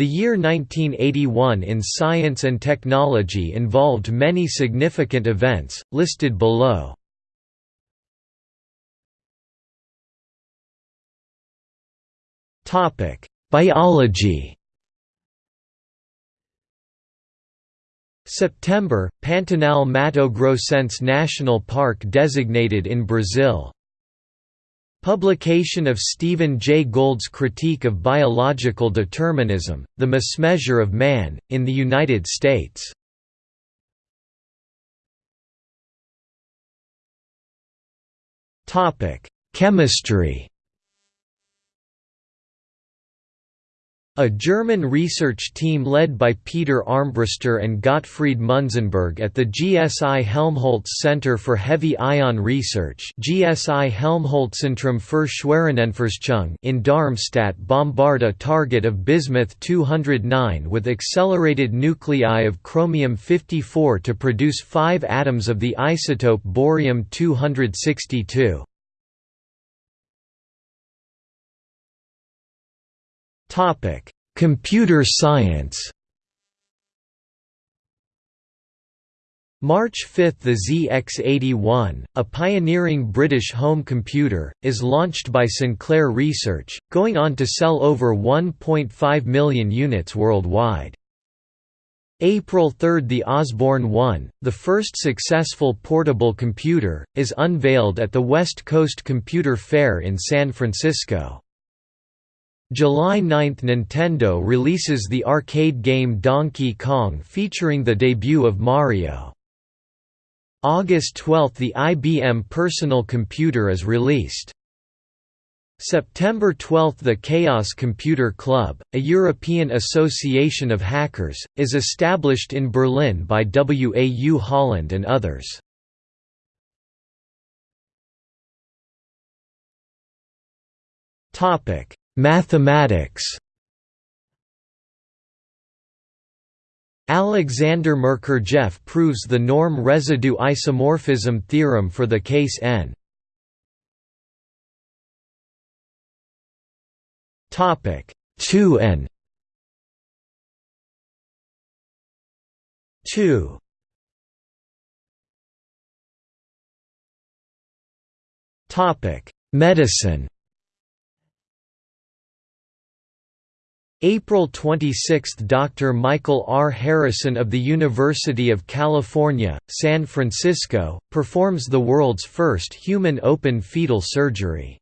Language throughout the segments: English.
The year 1981 in science and technology involved many significant events, listed below. Biology September, Pantanal Mato Grossense National Park designated in Brazil Publication of Stephen Jay Gould's Critique of Biological Determinism, The Mismeasure of Man, in the United States. Chemistry A German research team led by Peter Armbruster and Gottfried Munzenberg at the GSI Helmholtz Center for Heavy Ion Research GSI Helmholtzzentrum für Schwerionenforschung in Darmstadt bombard a target of bismuth-209 with accelerated nuclei of chromium-54 to produce five atoms of the isotope bohrium-262. Topic: Computer science. March 5 – The ZX81, a pioneering British home computer, is launched by Sinclair Research, going on to sell over 1.5 million units worldwide. April 3 – The Osborne 1, the first successful portable computer, is unveiled at the West Coast Computer Fair in San Francisco. July 9 – Nintendo releases the arcade game Donkey Kong featuring the debut of Mario. August 12 – The IBM Personal Computer is released. September 12 – The Chaos Computer Club, a European association of hackers, is established in Berlin by WAU Holland and others. Topic Mathematics. Alexander Merkurjev proves the norm residue isomorphism theorem for the case n. Topic 2n 2 Topic Medicine April 26 – Dr. Michael R. Harrison of the University of California, San Francisco, performs the world's first human open fetal surgery.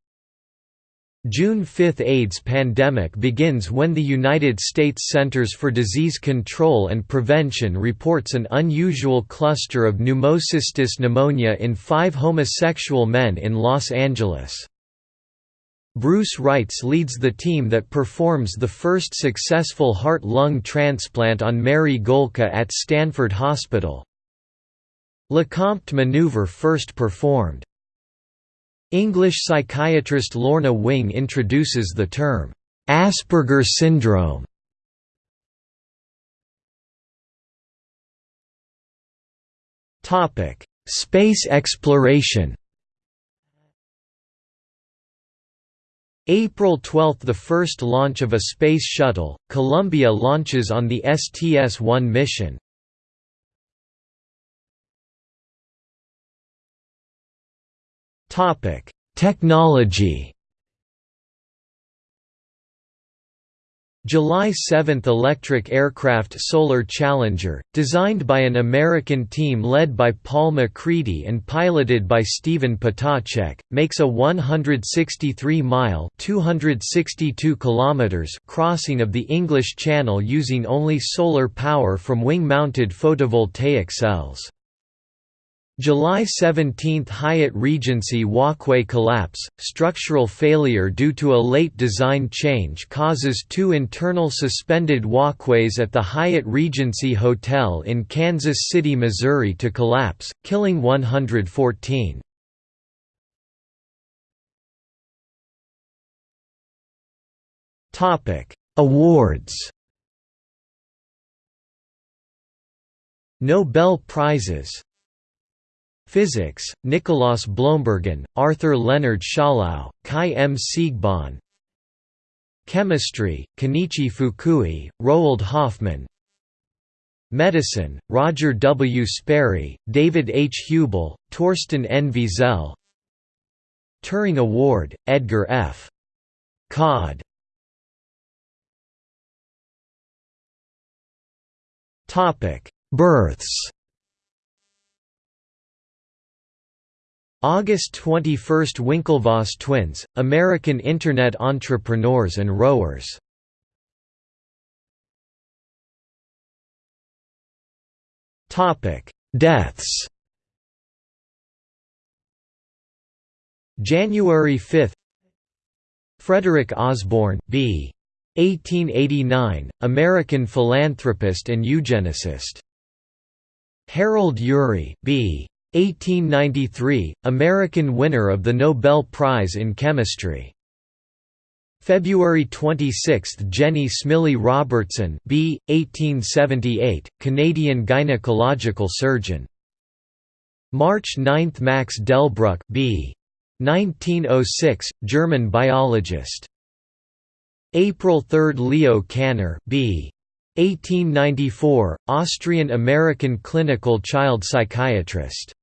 June 5 – AIDS pandemic begins when the United States Centers for Disease Control and Prevention reports an unusual cluster of pneumocystis pneumonia in five homosexual men in Los Angeles. Bruce Reitz leads the team that performs the first successful heart-lung transplant on Mary Gohlke at Stanford Hospital. Lecompte maneuver first performed. English psychiatrist Lorna Wing introduces the term, Asperger syndrome. Space exploration April 12 – The first launch of a space shuttle, Columbia launches on the STS-1 mission. Technology July 7 – Electric Aircraft Solar Challenger, designed by an American team led by Paul MacCready and piloted by Stephen Ptacek, makes a 163-mile crossing of the English Channel using only solar power from wing-mounted photovoltaic cells. July 17 – Hyatt Regency walkway collapse, structural failure due to a late design change causes two internal suspended walkways at the Hyatt Regency Hotel in Kansas City, Missouri to collapse, killing 114. Awards Nobel Prizes Physics, Nicolaas Bloembergen, Arthur Leonard Schawlow, Kai M. Siegbahn Chemistry, Kenichi Fukui, Roald Hoffmann Medicine, Roger W. Sperry, David H. Hubel, Torsten N. Wiesel Turing Award, Edgar F. Codd Births August 21 – Winklevoss twins, American Internet entrepreneurs and rowers Deaths January 5 Frederick Osborn, b. 1889, American philanthropist and eugenicist. Harold Urey, b. 1893, American winner of the Nobel Prize in Chemistry. February 26 – Jennie Smillie Robertson b. 1878, Canadian gynecological surgeon. March 9 – Max Delbruck b. 1906, German biologist. April 3 – Leo Kanner b. 1894, Austrian-American clinical child psychiatrist.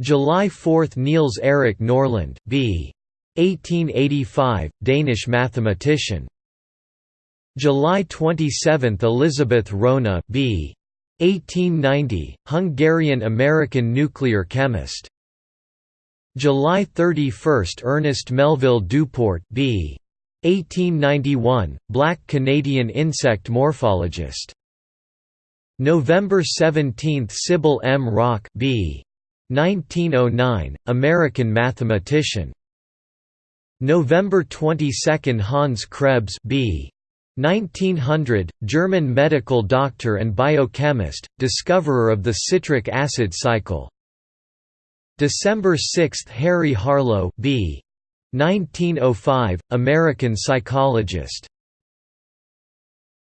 July 4 – Niels Erik Norlund b. 1885, Danish mathematician. July 27 – Elizabeth Rona b. 1890, Hungarian-American nuclear chemist. July 31 – Ernest Melville DuPorte b. 1891, black Canadian insect morphologist. November 17 – Sybil M. Rock b. 1909, American mathematician. November 22 – Hans Krebs b. 1900, German medical doctor and biochemist, discoverer of the citric acid cycle. December 6 – Harry Harlow b. 1905, American psychologist.